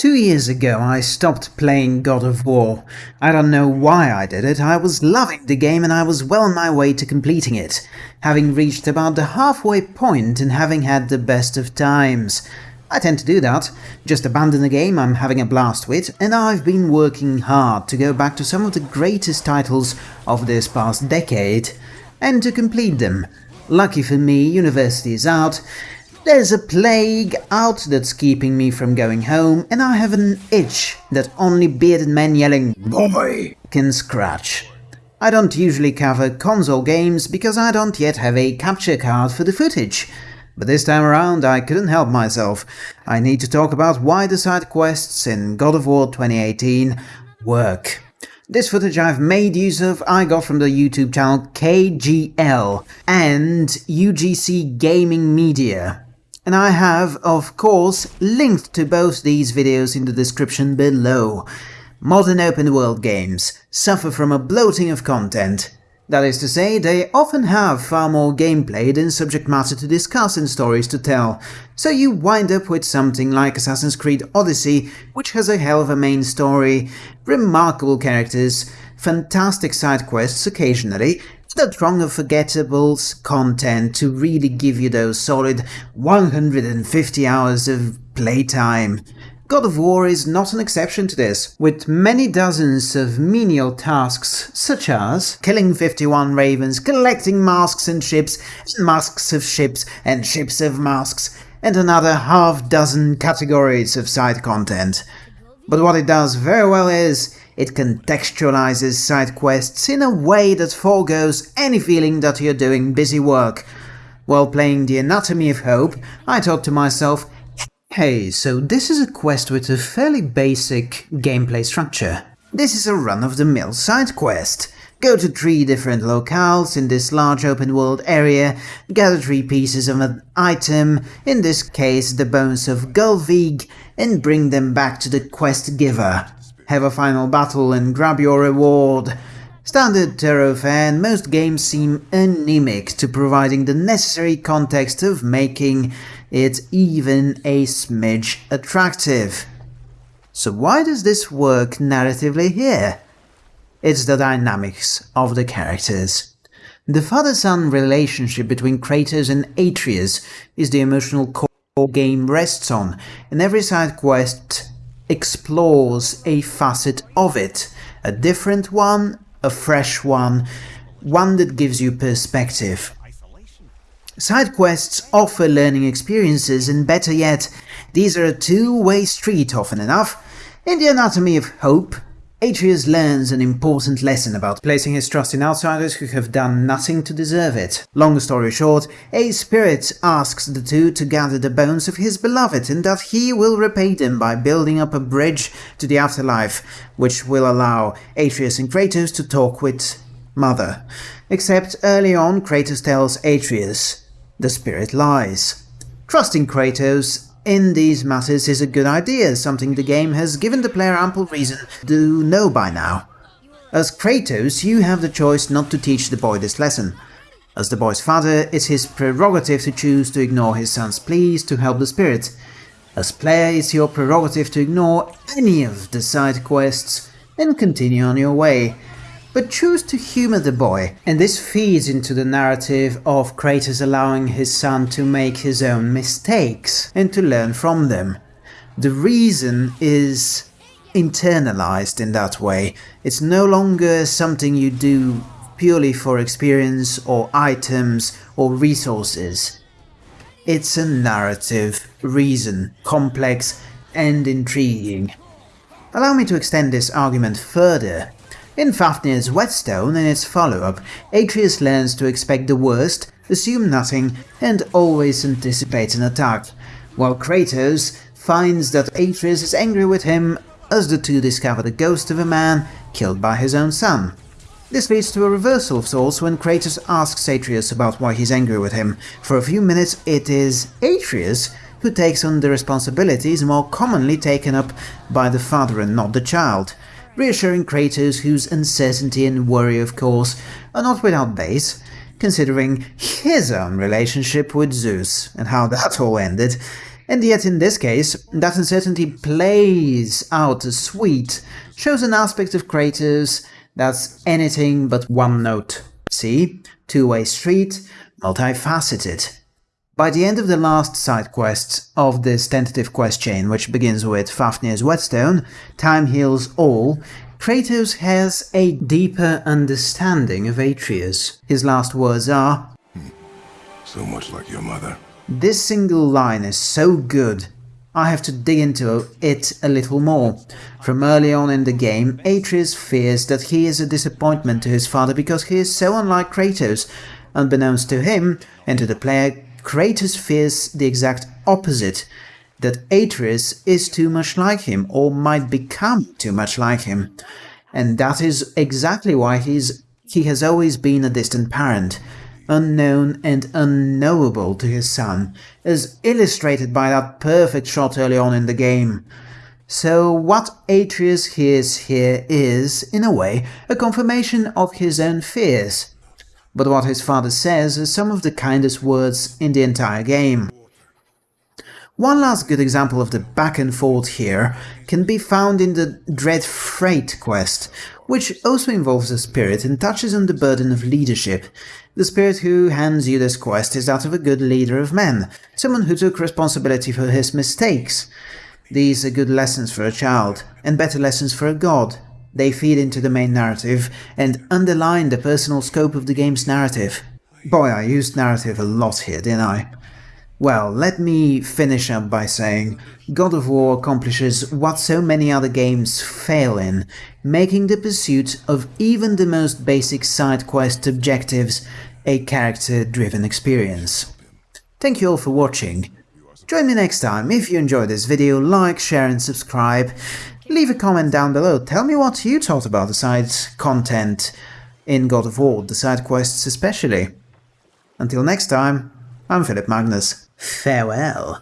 Two years ago I stopped playing God of War. I don't know why I did it, I was loving the game and I was well on my way to completing it, having reached about the halfway point and having had the best of times. I tend to do that, just abandon a game I'm having a blast with, and I've been working hard to go back to some of the greatest titles of this past decade, and to complete them. Lucky for me, university is out, there's a plague out that's keeping me from going home, and I have an itch that only bearded men yelling BOY can scratch. I don't usually cover console games because I don't yet have a capture card for the footage. But this time around I couldn't help myself. I need to talk about why the side quests in God of War 2018 work. This footage I've made use of I got from the YouTube channel KGL and UGC Gaming Media and I have, of course, linked to both these videos in the description below. Modern open world games suffer from a bloating of content. That is to say, they often have far more gameplay than subject matter to discuss and stories to tell, so you wind up with something like Assassin's Creed Odyssey, which has a hell of a main story, remarkable characters, fantastic side quests occasionally, that wrong of forgettables content to really give you those solid 150 hours of playtime. God of War is not an exception to this, with many dozens of menial tasks such as killing 51 ravens, collecting masks and ships, and masks of ships and ships of masks, and another half dozen categories of side content. But what it does very well is it contextualizes side quests in a way that foregoes any feeling that you're doing busy work. While playing The Anatomy of Hope, I thought to myself, hey, so this is a quest with a fairly basic gameplay structure. This is a run-of-the-mill side quest. Go to three different locales in this large open world area, gather three pieces of an item, in this case the bones of Gullveig, and bring them back to the quest giver have a final battle and grab your reward. Standard and most games seem anemic to providing the necessary context of making it even a smidge attractive. So why does this work narratively here? It's the dynamics of the characters. The father-son relationship between Kratos and Atreus is the emotional core game rests on, and every side quest explores a facet of it, a different one, a fresh one, one that gives you perspective. Side quests offer learning experiences and better yet, these are a two-way street often enough. In the Anatomy of Hope, Atreus learns an important lesson about placing his trust in outsiders who have done nothing to deserve it. Long story short, a spirit asks the two to gather the bones of his beloved and that he will repay them by building up a bridge to the afterlife, which will allow Atreus and Kratos to talk with Mother. Except early on Kratos tells Atreus, the spirit lies. Trusting Kratos in these matters is a good idea, something the game has given the player ample reason to know by now. As Kratos, you have the choice not to teach the boy this lesson. As the boy's father, it's his prerogative to choose to ignore his son's pleas to help the spirit. As player, it's your prerogative to ignore any of the side quests and continue on your way, but choose to humor the boy, and this feeds into the narrative of Kratos allowing his son to make his own mistakes and to learn from them. The reason is internalized in that way. It's no longer something you do purely for experience or items or resources. It's a narrative reason, complex and intriguing. Allow me to extend this argument further in Fafnir's Whetstone and its follow-up, Atreus learns to expect the worst, assume nothing, and always anticipate an attack, while Kratos finds that Atreus is angry with him as the two discover the ghost of a man killed by his own son. This leads to a reversal of sorts when Kratos asks Atreus about why he's angry with him. For a few minutes it is Atreus who takes on the responsibilities more commonly taken up by the father and not the child reassuring Kratos whose uncertainty and worry of course are not without base, considering his own relationship with Zeus and how that all ended, And yet in this case, that uncertainty plays out as sweet, shows an aspect of Kratos that's anything but one note. See? Two-way street, multifaceted. By the end of the last side quest of this tentative quest chain, which begins with Fafnir's whetstone, Time Heals All, Kratos has a deeper understanding of Atreus. His last words are, So much like your mother. This single line is so good, I have to dig into it a little more. From early on in the game, Atreus fears that he is a disappointment to his father because he is so unlike Kratos. Unbeknownst to him and to the player, Kratos fears the exact opposite, that Atreus is too much like him or might become too much like him. And that is exactly why he's he has always been a distant parent, unknown and unknowable to his son, as illustrated by that perfect shot early on in the game. So what Atreus hears here is, in a way, a confirmation of his own fears. But what his father says is some of the kindest words in the entire game. One last good example of the back and forth here can be found in the Dread Freight quest, which also involves a spirit and touches on the burden of leadership. The spirit who hands you this quest is that of a good leader of men, someone who took responsibility for his mistakes. These are good lessons for a child, and better lessons for a god. They feed into the main narrative and underline the personal scope of the game's narrative. Boy, I used narrative a lot here, didn't I? Well, let me finish up by saying God of War accomplishes what so many other games fail in, making the pursuit of even the most basic side quest objectives a character-driven experience. Thank you all for watching. Join me next time. If you enjoyed this video, like, share and subscribe. Leave a comment down below, tell me what you thought about the side content in God of War, the side quests especially. Until next time, I'm Philip Magnus. Farewell.